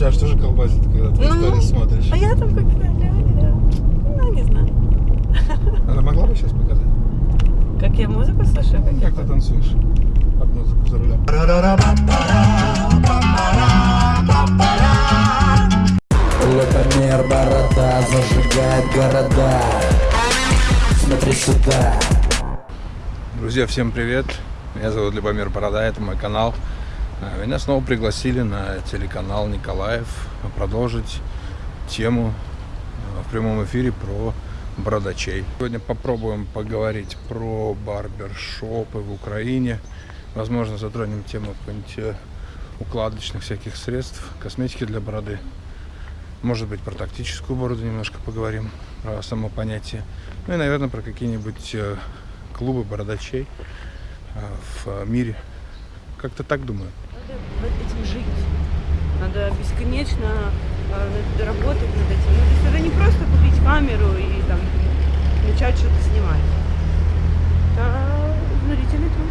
тебя же тоже колбасит, когда ты Ну, смотришь. А я там как-то реально, ну, не знаю. Она могла бы сейчас показать? Как я музыку слушаю, как Как ты танцуешь под музыку за рулем? Лапомер борода зажигает города Смотри сюда Друзья, всем привет! Меня зовут Любомир Борода, это мой канал. А, Меня снова пригласили на телеканал Николаев продолжить тему а, в прямом эфире про бородачей. Сегодня попробуем поговорить про барбершопы в Украине. Возможно, затронем тему какой-нибудь э, укладочных всяких средств, косметики для бороды. Может быть, про тактическую бороду немножко поговорим, про само понятие. Ну и, наверное, про какие-нибудь э, клубы бородачей э, в э, мире. Как-то так думаю. Надо этим жить. Надо бесконечно э, работать над этим. Ну, то есть это не просто купить камеру и там начать что-то снимать. Это изнурительный труд.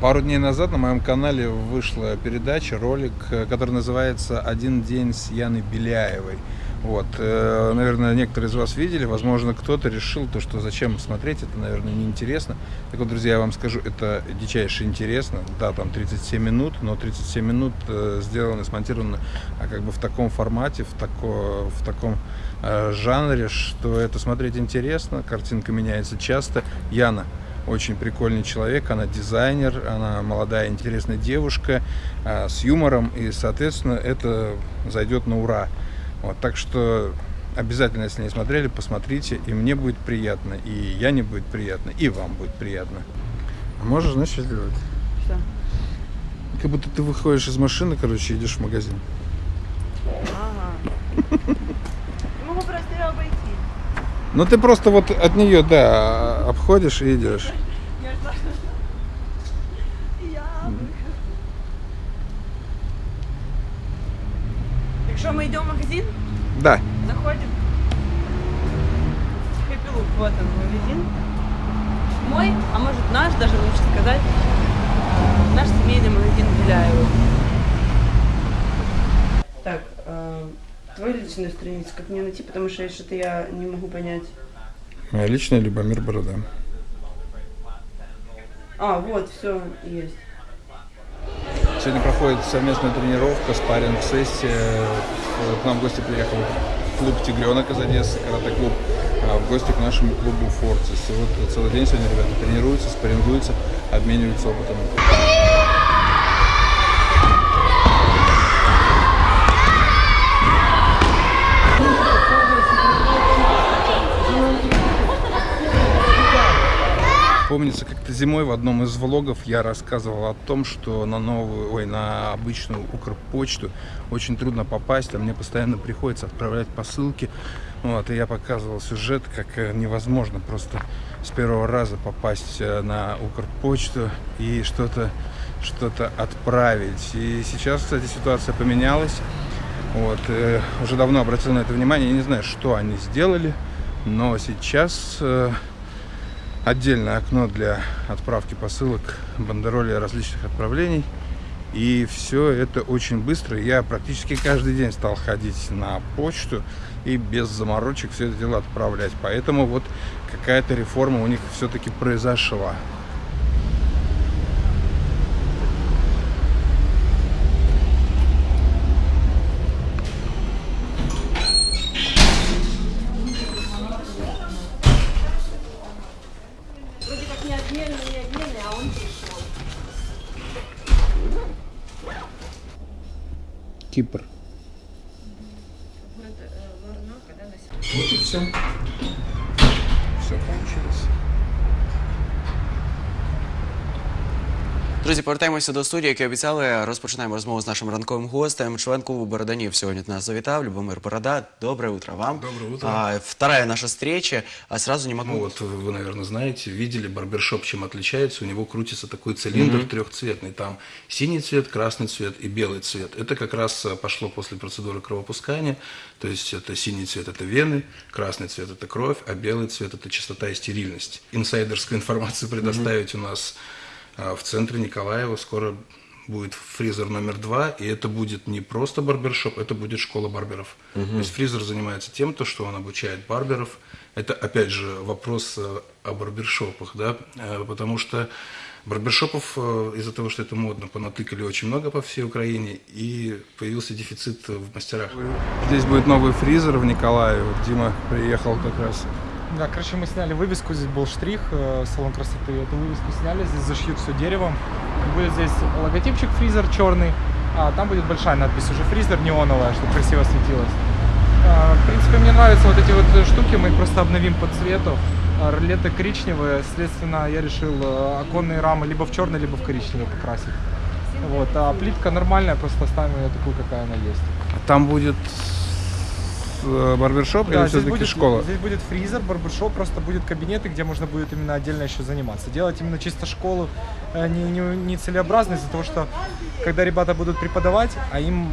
Пару дней назад на моем канале вышла передача, ролик, э, который называется «Один день с Яной Беляевой». Вот, э, наверное, некоторые из вас видели, возможно, кто-то решил, то, что зачем смотреть, это, наверное, неинтересно. Так вот, друзья, я вам скажу, это дичайше интересно. Да, там 37 минут, но 37 минут э, сделано, смонтировано а как бы в таком формате, в, тако, в таком э, жанре, что это смотреть интересно, картинка меняется часто. Яна, очень прикольный человек, она дизайнер, она молодая интересная девушка а, с юмором, и, соответственно, это зайдет на ура. Вот, так что обязательно, если не смотрели, посмотрите, и мне будет приятно, и Яне будет приятно, и вам будет приятно. А можешь, знаешь, что сделать? Что? Как будто ты выходишь из машины, короче, идешь в магазин. Ага. Я могу просто ее обойти. Ну ты просто вот от нее, да, обходишь и идешь. Я ждала. Я выхожу. Так что, мы идем в магазин? Да. Заходим. Look, вот он магазин. Мой, а может наш, даже лучше сказать, наш семейный магазин Беляева. Так, э, твою личную страницу как мне найти, потому что что-то я не могу понять. Моя личная Любомир Борода. А, вот, все, есть. Сегодня проходит совместная тренировка, спарринг-сессия. К нам в гости приехал клуб «Тигренок» из Одессы, карате-клуб, а в гости к нашему клубу «Форцис». И вот целый день сегодня ребята тренируются, спаррингуются, обмениваются опытом. Помнится, как-то зимой в одном из влогов я рассказывал о том, что на новую, ой, на обычную Укрпочту очень трудно попасть, а мне постоянно приходится отправлять посылки. Вот, и я показывал сюжет, как э, невозможно просто с первого раза попасть э, на Укрпочту и что-то что-то отправить. И сейчас, кстати, ситуация поменялась. Вот, э, уже давно обратил на это внимание. Я не знаю, что они сделали, но сейчас отдельное окно для отправки посылок, бандероли различных отправлений. И все это очень быстро. Я практически каждый день стал ходить на почту и без заморочек все это дело отправлять. Поэтому вот какая-то реформа у них все-таки произошла. Кипр. Вот и все. Все получилось. Друзі, повертаємося до студії, як і обіцяли. Розпочинаємо розмову з нашим ранковим гостем. Член клубу Бороданів сьогодні до нас завітав. Любомир Борода. Доброе утро вам. Доброе утро. А, вторая наша встреча. А сразу не могу... Ну вот вы, наверное, знаете, видели барбершоп, чем отличается. У него крутится такой цилиндр трехцветный. Там синий цвет, красный цвет и белый цвет. Это как раз э, пошло после процедуры кровопускания. То есть это синий цвет – это вены, красный цвет – это кровь, а белый цвет – это чистота и стерильность. Инсайдерскую информацию предоставить у нас а, в центре Николаева скоро будет фризер номер два, и это будет не просто барбершоп, это будет школа барберов. То есть фризер занимается тем, то, что он обучает барберов. Это, опять же, вопрос э, о барбершопах, да, э, потому что барбершопов э, из-за того, что это модно, понатыкали очень много по всей Украине, и появился дефицит в мастерах. Здесь будет новый фризер в Николаеве. Дима приехал как раз. Да, короче, мы сняли вывеску, здесь был штрих, э, салон красоты. Эту вывеску сняли, здесь зашьют все деревом. Будет здесь логотипчик фризер черный, а там будет большая надпись уже фризер неоновая, чтобы красиво светилось. А, В принципе, мне нравятся вот эти вот э, штуки, мы их просто обновим по цвету. А, Ролеты коричневые, следственно, я решил э, оконные рамы либо в черный, либо в коричневый покрасить. Вот, а плитка нормальная, просто оставим ее такую, какая она есть. А Там будет э, барбершоп или здесь все-таки будет, школа? Здесь будет фризер, барбершоп, просто будут кабинеты, где можно будет именно отдельно еще заниматься. Делать именно чисто школу э, не, не, не целеобразно из-за того, что когда ребята будут преподавать, а им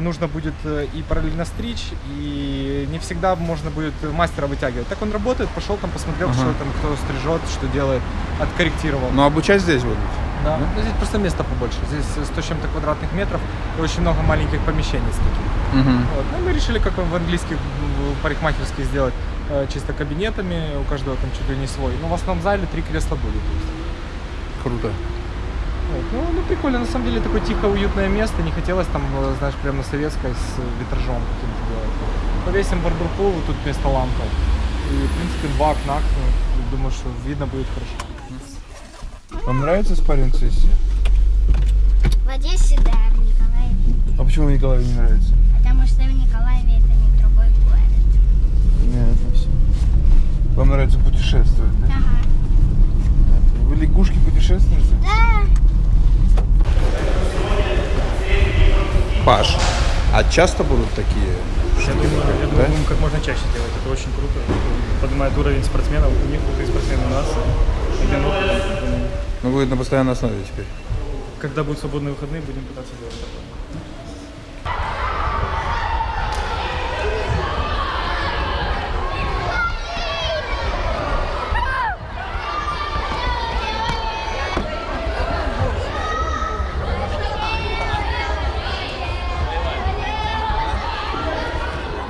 нужно будет э, и параллельно стричь, и не всегда можно будет мастера вытягивать. Так он работает, пошел там, посмотрел, Ага. что там, кто стрижет, что делает, откорректировал. Но обучать здесь будут? Да. Ну, здесь просто места побольше. Здесь э, 100 с чем-то квадратных метров и очень много маленьких помещений с таких. Мгм. Вот. Ну, мы решили, как в английских парикмахерских сделать, э, чисто кабинетами, у каждого там чуть ли не свой. Но в основном зале три кресла будет. Круто. Вот. Ну, ну, прикольно, на самом деле, такое тихо, уютное место. Не хотелось там, э, знаешь, прямо на советской с витражом каким-то делать. Повесим barber pole, тут вместо лампы. И, в принципе, два окна, ну, думаю, что видно будет хорошо. Вам нравится спарринг сессия? В Одессе, да, в Николаеве. А почему Николаю не нравится? Потому что в Николаеве это не другой город. Нет, это все. Вам нравится путешествовать, да? Ага. Вы лягушки путешественницы? Да. Паш, а часто будут такие Я думаю, я да? думаю, будем как можно чаще делать. Это очень круто. Поднимает уровень спортсменов. У них крутые спортсмены у нас. Один опыт. Ну, будет на постоянной основе теперь. Когда будут свободные выходные, будем пытаться делать такое.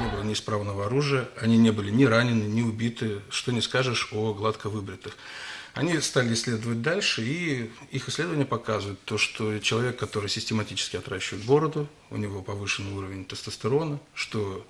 Не было неисправного оружия, они не были ни ранены, ни убиты. Что не скажешь о гладко выбритых. Они стали исследовать дальше, и их исследования показывают то, что человек, который систематически отращивает бороду, у него повышенный уровень тестостерона, что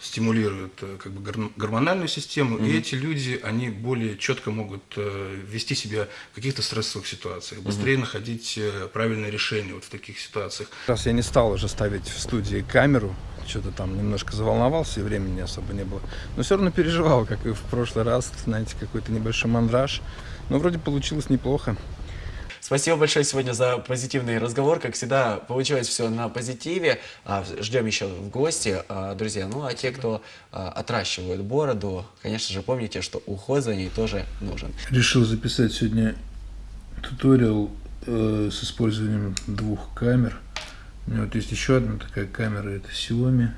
стимулирует э, как бы гор- гормональную систему, и эти люди, они более четко могут э, вести себя в каких-то стрессовых ситуациях, быстрее находить э, правильное решение вот в таких ситуациях. Раз я не стал уже ставить в студии камеру, что-то там немножко заволновался, и времени особо не было, но все равно переживал, как и в прошлый раз, знаете, какой-то небольшой мандраж, но вроде получилось неплохо. Спасибо большое сегодня за позитивный разговор. Как всегда, получилось все на позитиве. А, Ждем еще в гости, а, друзья. Ну, а те, кто а, отращивают бороду, конечно же, помните, что уход за ней тоже нужен. Решил записать сегодня туториал э, с использованием двух камер. У меня вот есть еще одна такая камера, это Xiaomi.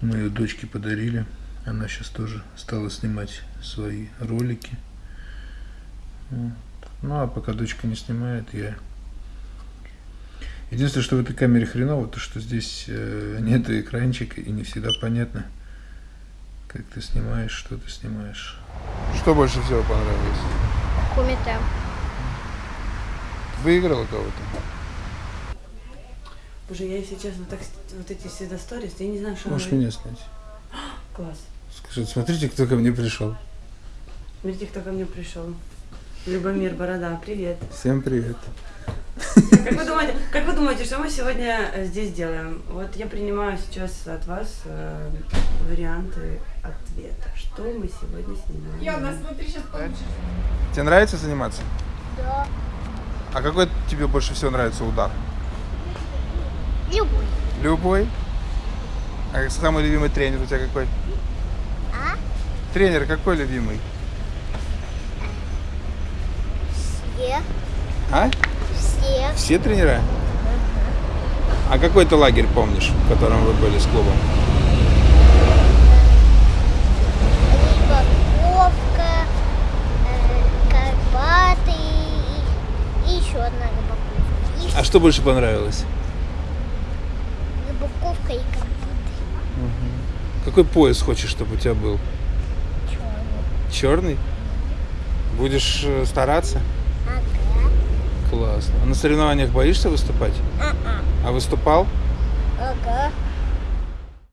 Мы ее дочке подарили. Она сейчас тоже стала снимать свои ролики. Вот. Ну а пока дочка не снимает, я... Единственное, что в этой камере хреново, то что здесь э, нет экранчика и не всегда понятно, как ты снимаешь, что ты снимаешь. Что больше всего понравилось? Кумите. Выиграла кого-то? Боже, я, если честно, так, вот эти все сторис, я не знаю, что Можешь меня снять. Класс. Скажи, смотрите, кто ко мне пришел. Смотрите, кто ко мне пришел. Любомир Борода, привет. Всем привет. Как вы думаете, как вы думаете, что мы сегодня э, здесь делаем? Вот я принимаю сейчас от вас э, варианты ответа. Что мы сегодня снимаем? Тебе нравится заниматься? Да. А какой тебе больше всего нравится удар? Любой. Любой? А самый любимый тренер у тебя какой? А? Тренер какой любимый? Все. А? Все. Все тренера? А какой ты лагерь помнишь, в котором вы были с клубом? Рыбаковка, э, Карпаты и, и еще одна рыбаковка. А что больше понравилось? Рыбаковка и компот. Какой пояс хочешь, чтобы у тебя был? Черный? Будешь э, стараться? Ага. Классно. А на соревнованиях боишься выступать? А-а. А выступал? Ага.